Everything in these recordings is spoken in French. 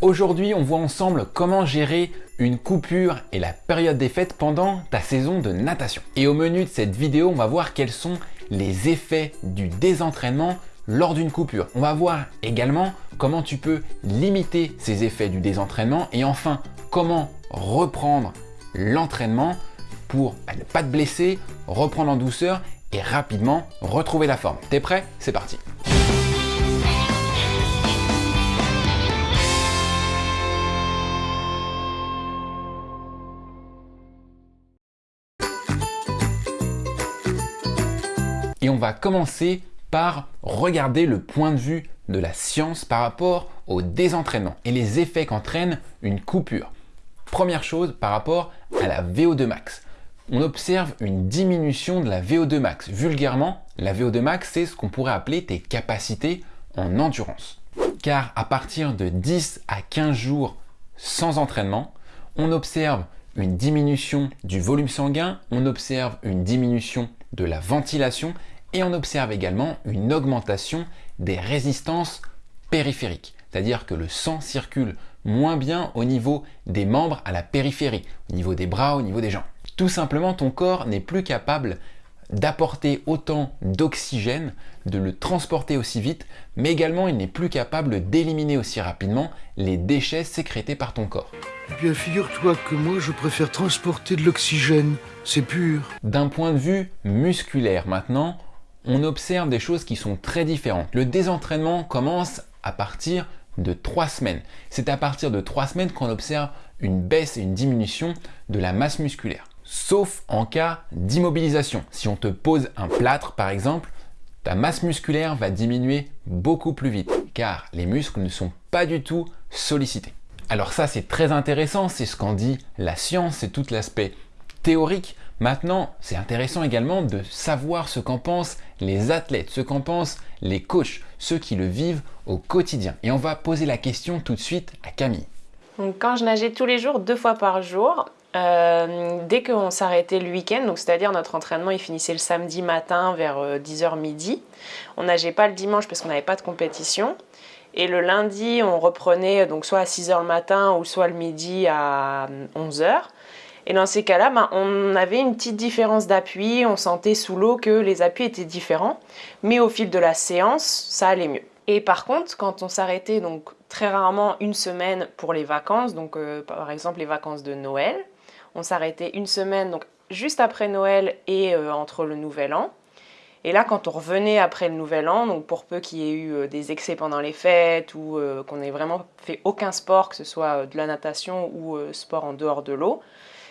Aujourd'hui, on voit ensemble comment gérer une coupure et la période des fêtes pendant ta saison de natation. Et au menu de cette vidéo, on va voir quels sont les effets du désentraînement lors d'une coupure. On va voir également comment tu peux limiter ces effets du désentraînement et enfin comment reprendre l'entraînement pour ne pas te blesser, reprendre en douceur et rapidement retrouver la forme. T'es prêt? C'est parti Et on va commencer par regarder le point de vue de la science par rapport au désentraînement et les effets qu'entraîne une coupure. Première chose par rapport à la VO2 max. On observe une diminution de la VO2 max. Vulgairement, la VO2 max, c'est ce qu'on pourrait appeler tes capacités en endurance. Car à partir de 10 à 15 jours sans entraînement, on observe une diminution du volume sanguin, on observe une diminution de la ventilation et on observe également une augmentation des résistances périphériques. C'est-à-dire que le sang circule moins bien au niveau des membres à la périphérie, au niveau des bras, au niveau des jambes. Tout simplement, ton corps n'est plus capable d'apporter autant d'oxygène, de le transporter aussi vite, mais également il n'est plus capable d'éliminer aussi rapidement les déchets sécrétés par ton corps. Eh bien, figure-toi que moi, je préfère transporter de l'oxygène, c'est pur. D'un point de vue musculaire maintenant, on observe des choses qui sont très différentes. Le désentraînement commence à partir de 3 semaines. C'est à partir de 3 semaines qu'on observe une baisse et une diminution de la masse musculaire. Sauf en cas d'immobilisation. Si on te pose un plâtre par exemple, ta masse musculaire va diminuer beaucoup plus vite car les muscles ne sont pas du tout sollicités. Alors ça c'est très intéressant, c'est ce qu'en dit la science, c'est tout l'aspect théorique, Maintenant, c'est intéressant également de savoir ce qu'en pensent les athlètes, ce qu'en pensent les coachs, ceux qui le vivent au quotidien. Et on va poser la question tout de suite à Camille. quand je nageais tous les jours, deux fois par jour, euh, dès qu'on s'arrêtait le week-end, c'est-à-dire notre entraînement il finissait le samedi matin vers 10h euh, midi, on nageait pas le dimanche parce qu'on n'avait pas de compétition. Et le lundi, on reprenait donc soit à 6h le matin ou soit le midi à 11h. Et dans ces cas-là, ben, on avait une petite différence d'appui, on sentait sous l'eau que les appuis étaient différents, mais au fil de la séance, ça allait mieux. Et par contre, quand on s'arrêtait donc très rarement une semaine pour les vacances, donc euh, par exemple les vacances de Noël, on s'arrêtait une semaine donc juste après Noël et euh, entre le Nouvel An. Et là, quand on revenait après le Nouvel An, donc pour peu qu'il y ait eu euh, des excès pendant les fêtes ou qu'on n'ait vraiment fait aucun sport, que ce soit de la natation ou sport en dehors de l'eau,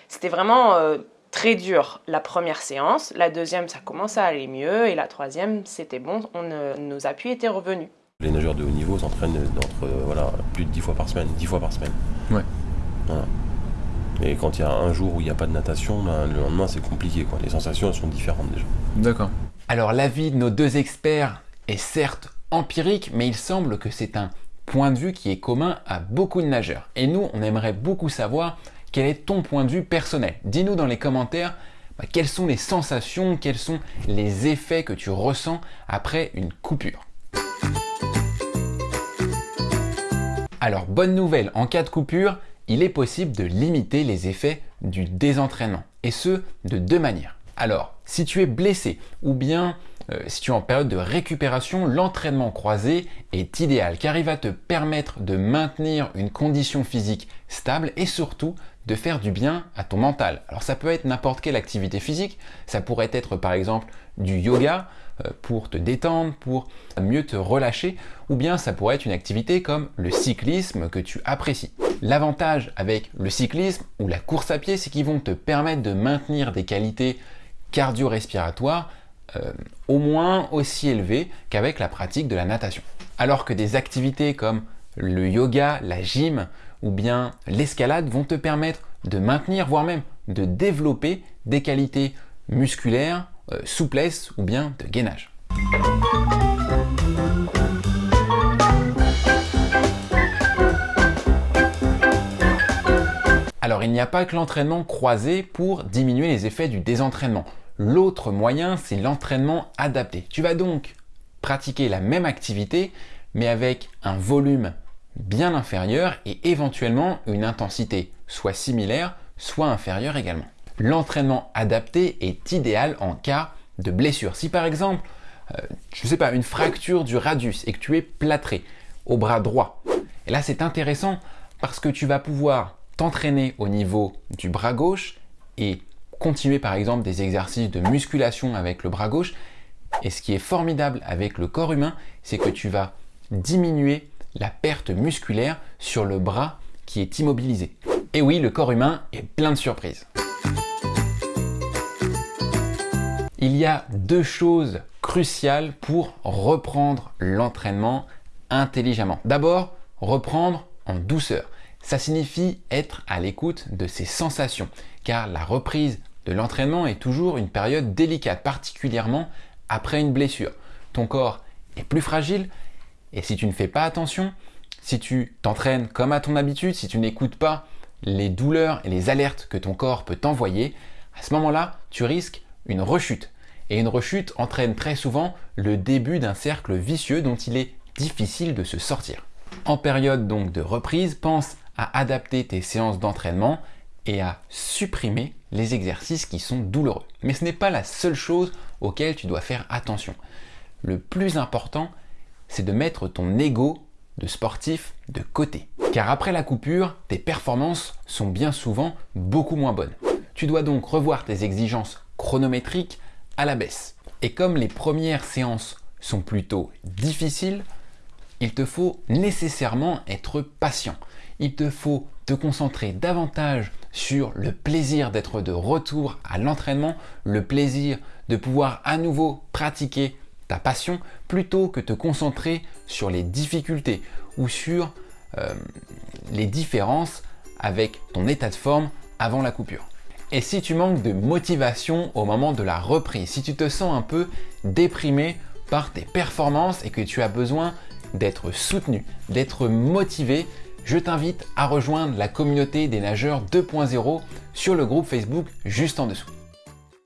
c'était vraiment euh, très dur la première séance. La deuxième, ça commençait à aller mieux. Et la troisième, c'était bon, on, nos appuis étaient revenus. Les nageurs de haut niveau s'entraînent entre euh, voilà, plus de 10 fois par semaine. 10 fois par semaine. Ouais. Et quand il y a un jour où il n'y a pas de natation, ben, le lendemain c'est compliqué. Quoi. Les sensations elles sont différentes déjà. D'accord. Alors l'avis de nos deux experts est certes empirique, mais il semble que c'est un point de vue qui est commun à beaucoup de nageurs. Et nous, on aimerait beaucoup savoir quel est ton point de vue personnel? Dis-nous dans les commentaires bah, quelles sont les sensations, quels sont les effets que tu ressens après une coupure. Alors bonne nouvelle, en cas de coupure, il est possible de limiter les effets du désentraînement et ce de deux manières. Alors si tu es blessé ou bien euh, si tu es en période de récupération, l'entraînement croisé est idéal car il va te permettre de maintenir une condition physique stable et surtout de faire du bien à ton mental. Alors ça peut être n'importe quelle activité physique, ça pourrait être par exemple du yoga euh, pour te détendre, pour mieux te relâcher, ou bien ça pourrait être une activité comme le cyclisme que tu apprécies. L'avantage avec le cyclisme ou la course à pied, c'est qu'ils vont te permettre de maintenir des qualités cardio-respiratoires euh, au moins aussi élevées qu'avec la pratique de la natation. Alors que des activités comme le yoga, la gym ou bien l'escalade vont te permettre de maintenir, voire même de développer des qualités musculaires, euh, souplesse ou bien de gainage. Alors il n'y a pas que l'entraînement croisé pour diminuer les effets du désentraînement. L'autre moyen, c'est l'entraînement adapté. Tu vas donc pratiquer la même activité, mais avec un volume bien inférieure et éventuellement une intensité soit similaire, soit inférieure également. L'entraînement adapté est idéal en cas de blessure. Si par exemple, euh, je ne sais pas, une fracture du radius et que tu es plâtré au bras droit, et là c'est intéressant parce que tu vas pouvoir t'entraîner au niveau du bras gauche et continuer par exemple des exercices de musculation avec le bras gauche. Et ce qui est formidable avec le corps humain, c'est que tu vas diminuer la perte musculaire sur le bras qui est immobilisé. Et oui, le corps humain est plein de surprises. Il y a deux choses cruciales pour reprendre l'entraînement intelligemment. D'abord, reprendre en douceur. Ça signifie être à l'écoute de ses sensations, car la reprise de l'entraînement est toujours une période délicate, particulièrement après une blessure. Ton corps est plus fragile et si tu ne fais pas attention, si tu t'entraînes comme à ton habitude, si tu n'écoutes pas les douleurs et les alertes que ton corps peut t'envoyer, à ce moment-là, tu risques une rechute. Et une rechute entraîne très souvent le début d'un cercle vicieux dont il est difficile de se sortir. En période donc de reprise, pense à adapter tes séances d'entraînement et à supprimer les exercices qui sont douloureux. Mais ce n'est pas la seule chose auquel tu dois faire attention. Le plus important, c'est de mettre ton ego de sportif de côté. Car après la coupure, tes performances sont bien souvent beaucoup moins bonnes. Tu dois donc revoir tes exigences chronométriques à la baisse. Et comme les premières séances sont plutôt difficiles, il te faut nécessairement être patient. Il te faut te concentrer davantage sur le plaisir d'être de retour à l'entraînement, le plaisir de pouvoir à nouveau pratiquer ta passion, plutôt que te concentrer sur les difficultés ou sur euh, les différences avec ton état de forme avant la coupure. Et si tu manques de motivation au moment de la reprise, si tu te sens un peu déprimé par tes performances et que tu as besoin d'être soutenu, d'être motivé, je t'invite à rejoindre la communauté des nageurs 2.0 sur le groupe Facebook juste en dessous.